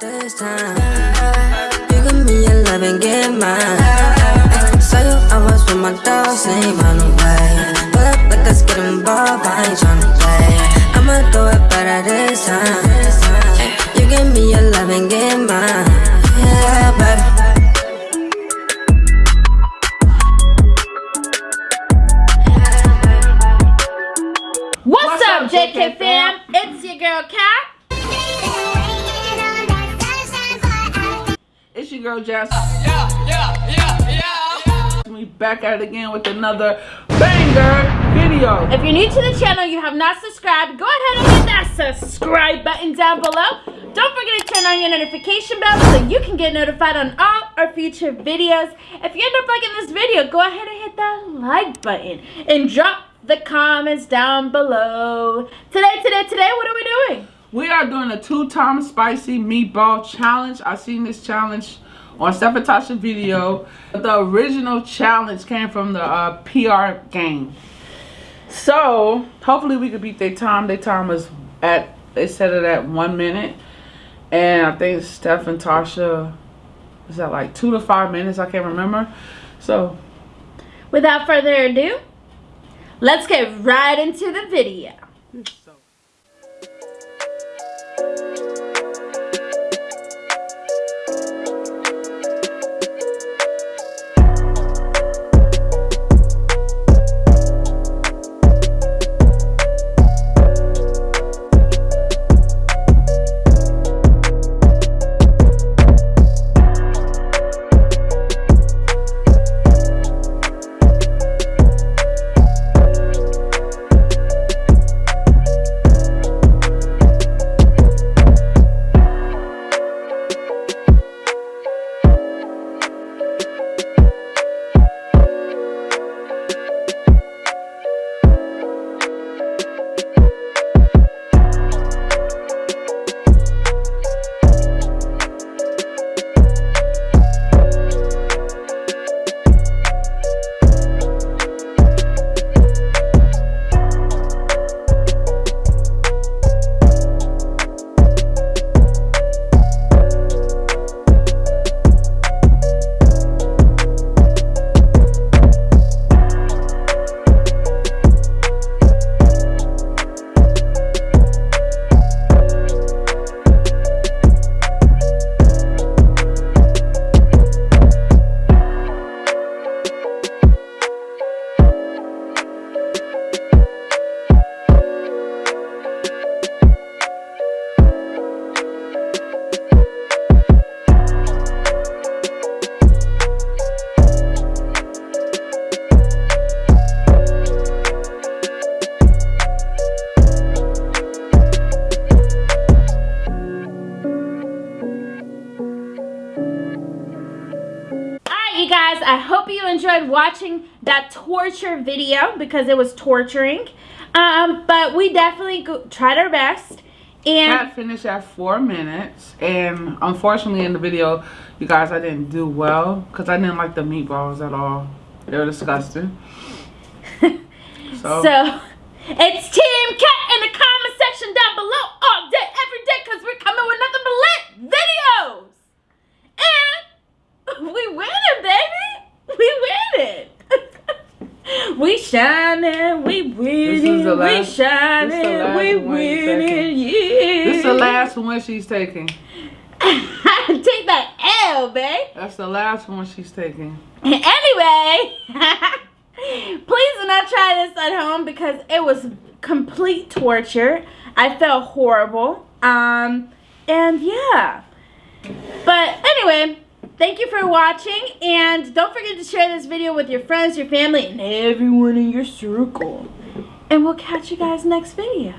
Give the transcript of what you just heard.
this time. You give me your love and get mine. Saw you, I was with my dogs, ain't run away. Pull up like let's get involved, I ain't tryna play. I'ma do it better this time. You give me your love and get mine. Yeah, baby. What's, What's up, up, JK, JK fam? It's your girl Kat. It's your girl Jess. We back at it again with another banger video. If you're new to the channel, you have not subscribed, go ahead and hit that subscribe button down below. Don't forget to turn on your notification bell so you can get notified on all our future videos. If you end up liking this video, go ahead and hit that like button and drop the comments down below. Today, today, today, what are we doing? We are doing a two-time spicy meatball challenge. I seen this challenge on Steph and Tasha video. The original challenge came from the uh, PR game. So hopefully we could beat their time. Their time was at they set it at one minute, and I think Steph and Tasha is that like two to five minutes. I can't remember. So Without further ado, let's get right into the video. Alright, guys, I hope you enjoyed watching that torture video because it was torturing. Um, but we definitely go- tried our best. And Cat finished at four minutes, and unfortunately in the video, you guys, I didn't do well because I didn't like the meatballs at all. They were disgusting. So, so, it's Team Cat in the comment section down below all day, because we're coming with nothing but lit videos. And we winning, baby. We winning. We shining, we winning, we last- this is the shining, last we winning, yeah. this is the last one she's taking. Take that L, babe. That's the last one she's taking. Anyway, please do not try this at home because it was complete torture. I felt horrible. Um, and yeah. But anyway, thank you for watching. And don't forget to share this video with your friends, your family, and everyone in your circle. And we'll catch you guys next video.